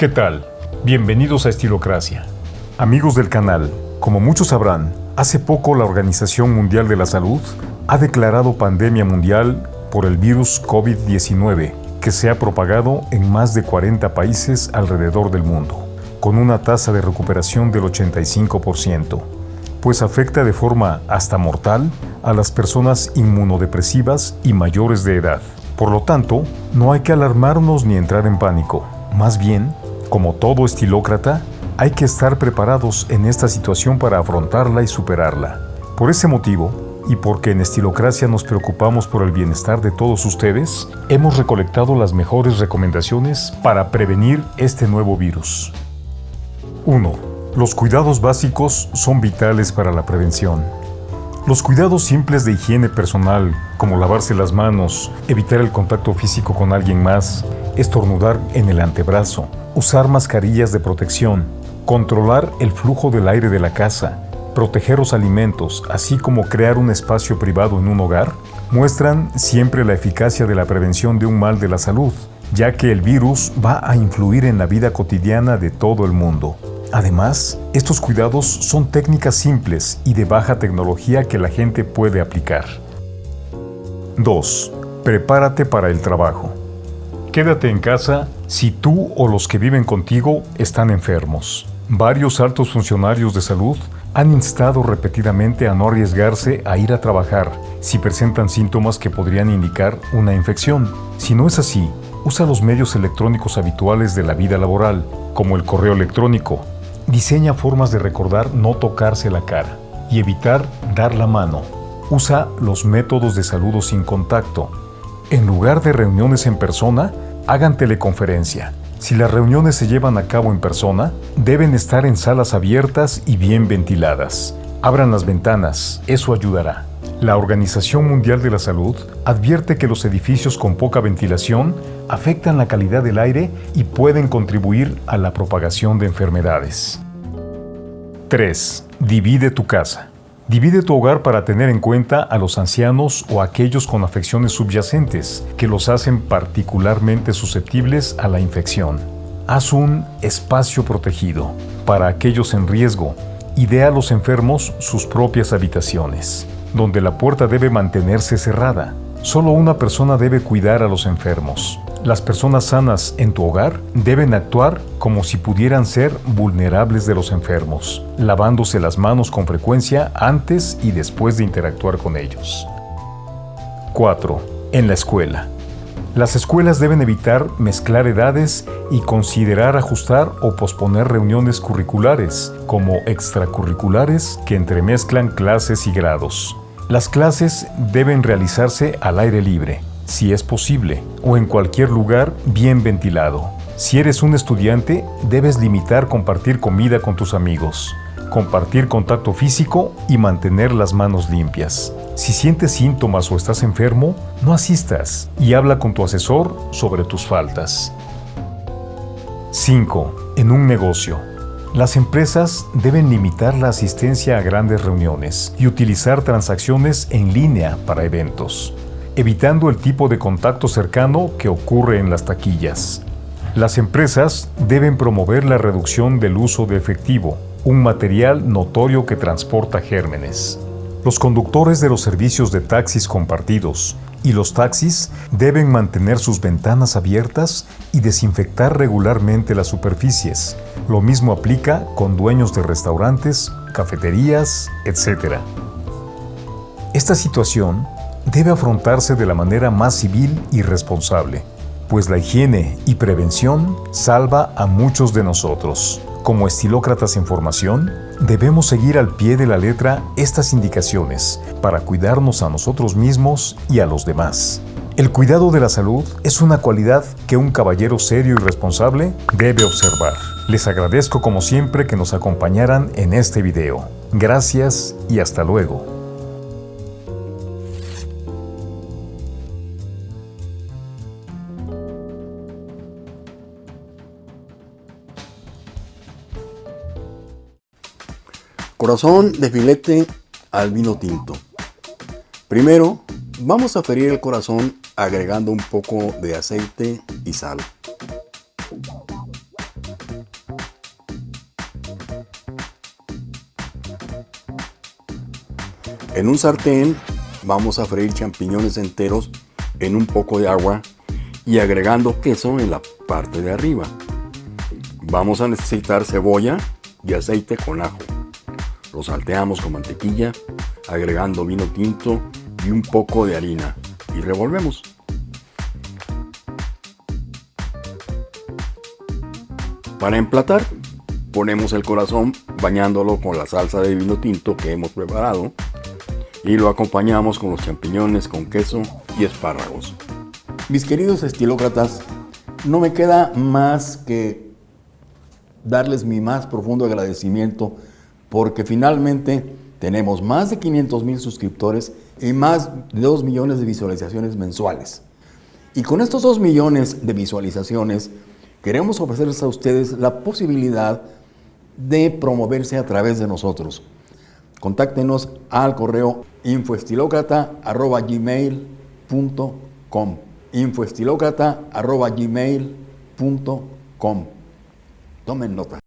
¿Qué tal? Bienvenidos a Estilocracia. Amigos del canal, como muchos sabrán, hace poco la Organización Mundial de la Salud ha declarado pandemia mundial por el virus COVID-19 que se ha propagado en más de 40 países alrededor del mundo, con una tasa de recuperación del 85%, pues afecta de forma hasta mortal a las personas inmunodepresivas y mayores de edad. Por lo tanto, no hay que alarmarnos ni entrar en pánico. Más bien, como todo estilócrata, hay que estar preparados en esta situación para afrontarla y superarla. Por ese motivo, y porque en Estilocracia nos preocupamos por el bienestar de todos ustedes, hemos recolectado las mejores recomendaciones para prevenir este nuevo virus. 1. Los cuidados básicos son vitales para la prevención. Los cuidados simples de higiene personal, como lavarse las manos, evitar el contacto físico con alguien más, estornudar en el antebrazo, usar mascarillas de protección, controlar el flujo del aire de la casa, proteger los alimentos, así como crear un espacio privado en un hogar, muestran siempre la eficacia de la prevención de un mal de la salud, ya que el virus va a influir en la vida cotidiana de todo el mundo. Además, estos cuidados son técnicas simples y de baja tecnología que la gente puede aplicar. 2. Prepárate para el trabajo. Quédate en casa si tú o los que viven contigo están enfermos. Varios altos funcionarios de salud han instado repetidamente a no arriesgarse a ir a trabajar si presentan síntomas que podrían indicar una infección. Si no es así, usa los medios electrónicos habituales de la vida laboral, como el correo electrónico. Diseña formas de recordar no tocarse la cara y evitar dar la mano. Usa los métodos de saludo sin contacto. En lugar de reuniones en persona, hagan teleconferencia. Si las reuniones se llevan a cabo en persona, deben estar en salas abiertas y bien ventiladas. Abran las ventanas, eso ayudará. La Organización Mundial de la Salud advierte que los edificios con poca ventilación afectan la calidad del aire y pueden contribuir a la propagación de enfermedades. 3. Divide tu casa. Divide tu hogar para tener en cuenta a los ancianos o aquellos con afecciones subyacentes que los hacen particularmente susceptibles a la infección. Haz un espacio protegido para aquellos en riesgo y dé a los enfermos sus propias habitaciones, donde la puerta debe mantenerse cerrada. Solo una persona debe cuidar a los enfermos. Las personas sanas en tu hogar deben actuar como si pudieran ser vulnerables de los enfermos, lavándose las manos con frecuencia antes y después de interactuar con ellos. 4. En la escuela. Las escuelas deben evitar mezclar edades y considerar ajustar o posponer reuniones curriculares, como extracurriculares que entremezclan clases y grados. Las clases deben realizarse al aire libre, si es posible, o en cualquier lugar bien ventilado. Si eres un estudiante, debes limitar compartir comida con tus amigos, compartir contacto físico y mantener las manos limpias. Si sientes síntomas o estás enfermo, no asistas y habla con tu asesor sobre tus faltas. 5. En un negocio. Las empresas deben limitar la asistencia a grandes reuniones y utilizar transacciones en línea para eventos evitando el tipo de contacto cercano que ocurre en las taquillas. Las empresas deben promover la reducción del uso de efectivo, un material notorio que transporta gérmenes. Los conductores de los servicios de taxis compartidos y los taxis deben mantener sus ventanas abiertas y desinfectar regularmente las superficies. Lo mismo aplica con dueños de restaurantes, cafeterías, etc. Esta situación debe afrontarse de la manera más civil y responsable, pues la higiene y prevención salva a muchos de nosotros. Como estilócratas en formación, debemos seguir al pie de la letra estas indicaciones para cuidarnos a nosotros mismos y a los demás. El cuidado de la salud es una cualidad que un caballero serio y responsable debe observar. Les agradezco como siempre que nos acompañaran en este video. Gracias y hasta luego. Corazón de filete al vino tinto. Primero, vamos a ferir el corazón agregando un poco de aceite y sal. En un sartén vamos a freír champiñones enteros en un poco de agua y agregando queso en la parte de arriba. Vamos a necesitar cebolla y aceite con ajo. Lo salteamos con mantequilla, agregando vino tinto y un poco de harina y revolvemos. Para emplatar, ponemos el corazón bañándolo con la salsa de vino tinto que hemos preparado y lo acompañamos con los champiñones con queso y espárragos. Mis queridos estilócratas, no me queda más que darles mi más profundo agradecimiento porque finalmente tenemos más de 500 mil suscriptores y más de 2 millones de visualizaciones mensuales. Y con estos 2 millones de visualizaciones queremos ofrecerles a ustedes la posibilidad de promoverse a través de nosotros. Contáctenos al correo infoestilocrata.gmail.com infoestilocrata.gmail.com Tomen nota.